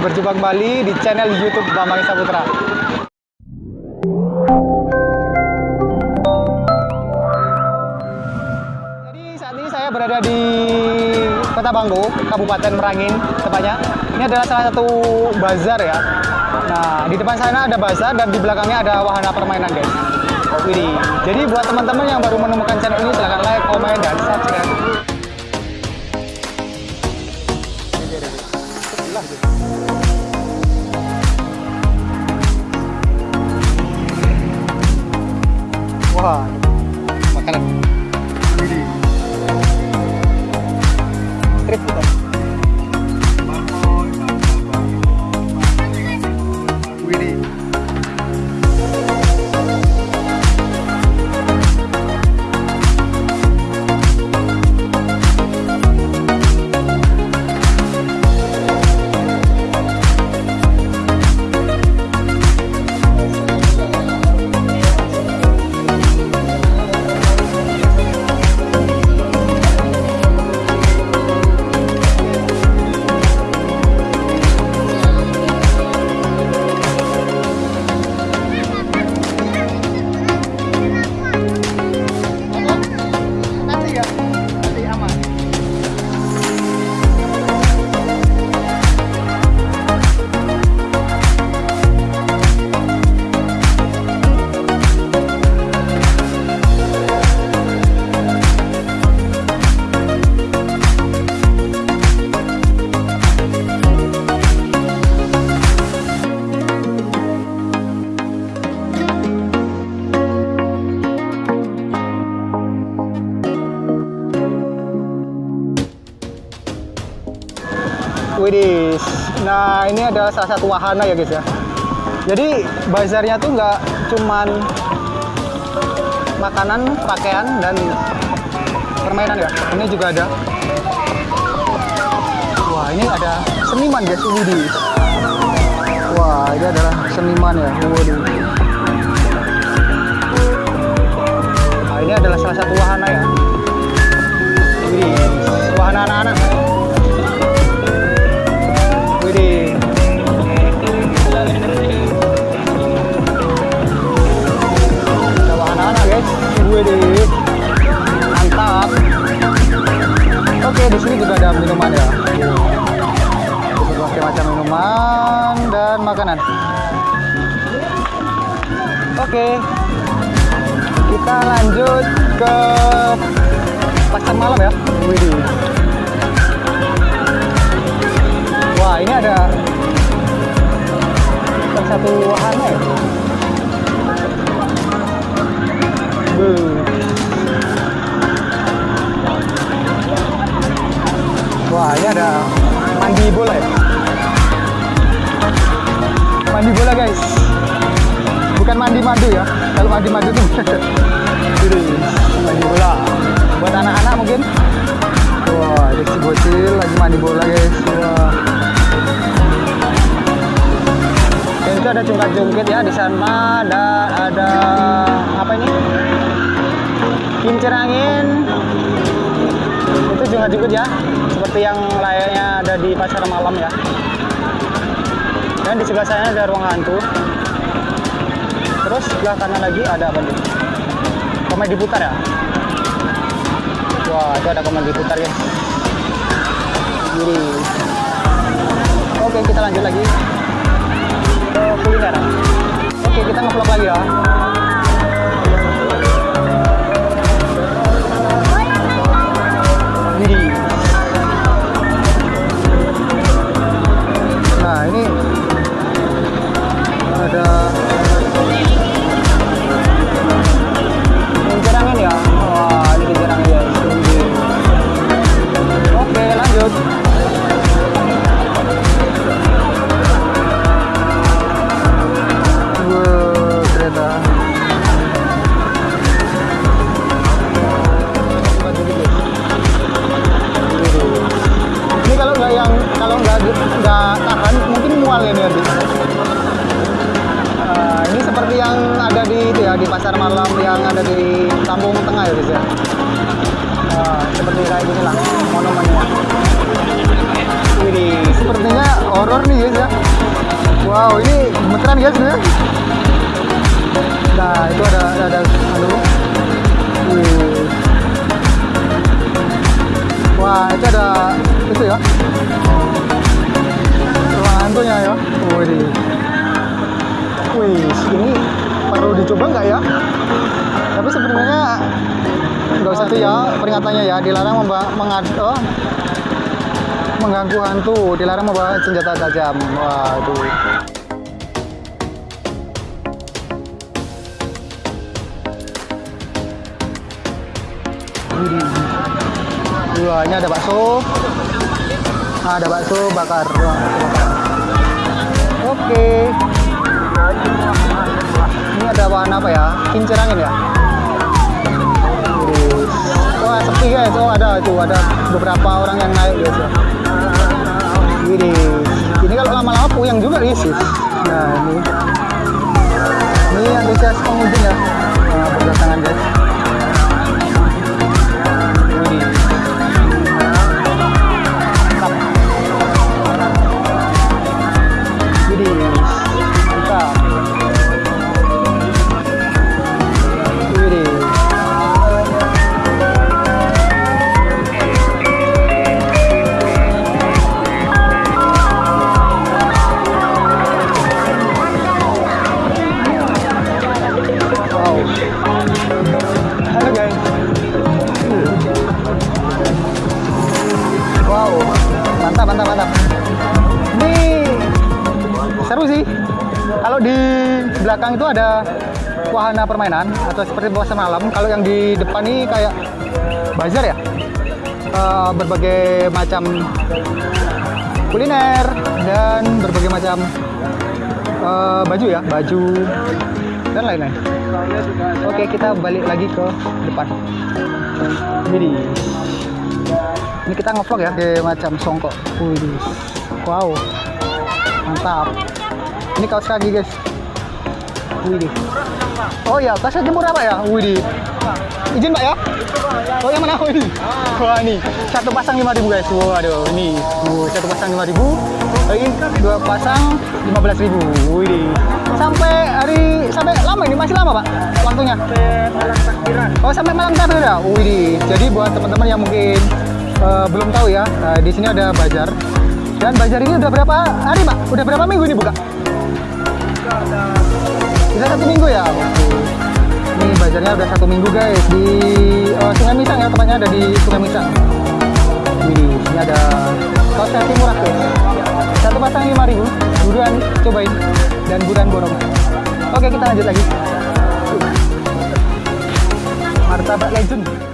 berjumpa kembali di channel YouTube Bambang Saputra. Jadi saat ini saya berada di Kota Banggo, Kabupaten Merangin, tepatnya. Ini adalah salah satu bazar ya. Nah, di depan sana ada bazar dan di belakangnya ada wahana permainan, guys. Widih. Jadi buat teman-teman yang baru menemukan channel ini silahkan like, komen, dan subscribe. Wah, makanan. Widih, nah ini adalah salah satu wahana ya guys ya. Jadi bazarnya tuh nggak cuman makanan, pakaian dan permainan ya. Ini juga ada. Wah ini ada seniman guys, widih. Wah ini adalah seniman ya, widih. Nah ini adalah salah satu wahana ya. Widih, wahana anak-anak. Guys. Widih. Mantap. Oke, di sini juga ada minuman ya. Berbagai macam minuman dan makanan. Oke. Kita lanjut ke pasar malam ya. Widih. Wah, ini ada satu wahana ya. Ada mandi bola ya. Mandi bola guys. Bukan mandi madu ya. Kalau mandi madu tuh Ini, mandi bola. Buat anak-anak mungkin. Wah, ada si bocil lagi mandi bola guys. Wah. Dan itu ada jungkat-jungkit ya di sana dan ada apa ini? Kincir angin. Itu jungkat-jungkit ya. Seperti yang layaknya ada di pasar malam ya. Dan di sebelah sana ada ruang hantu. Terus sebelah kanan lagi ada apa nih? Komedi putar ya. Wah, itu ada komedi putar ya. Jadi, oke kita lanjut lagi ke kuliner. Oke, kita ngevlog lagi ya. Gemeteran guys sebenarnya. Nah, itu ada ada, ada anu. Wih. Wah, itu ada itu ya. Ruang hantunya ya. Wih. Wih, ini perlu dicoba nggak ya? Tapi sebenarnya nggak usah tuh ya peringatannya ya dilarang mengad oh, mengganggu hantu dilarang membawa senjata tajam waduh Wah, ini ada bakso. Ah, ada bakso bakar. Oke. Ini ada bahan apa ya? Kincir angin ya? Wah, sepi guys. Oh, ada itu ada beberapa orang yang naik ya. Belakang itu ada wahana permainan atau seperti bawah malam. Kalau yang di depan ini kayak bazar ya. Eh, berbagai macam kuliner dan berbagai macam eh, baju ya, baju dan lain-lain. Oke, kita balik lagi ke depan. Jadi, ini kita ngevlog ya kayak macam songkok. Wow, mantap. Ini kaos kaki guys. Wih. Oh ya, kaos kaki murah pak ya? Wih. Izin pak ya? Oh yang mana? Wih. Wah ini satu pasang 5000 guys. Waduh, ini satu pasang 5000 ini dua pasang 15.000. Wih. Sampai hari sampai lama ini masih lama pak waktunya? malam takbiran Oh sampai malam takbir ya? Wih, jadi buat teman-teman yang mungkin eh, belum tahu ya, eh, di sini ada bazar. Dan bazar ini udah berapa hari pak? Udah berapa minggu ini buka? Sudah satu minggu ya? Oke. Ini bazarnya udah satu minggu guys di eh, Sungai Misang ya, tepatnya ada di Sungai Misang. Wih, ini ada kaos kaki murah guys. Satu pasang 5000 buruan cobain dan buruan borong. Oke kita lanjut lagi. Martabak legend.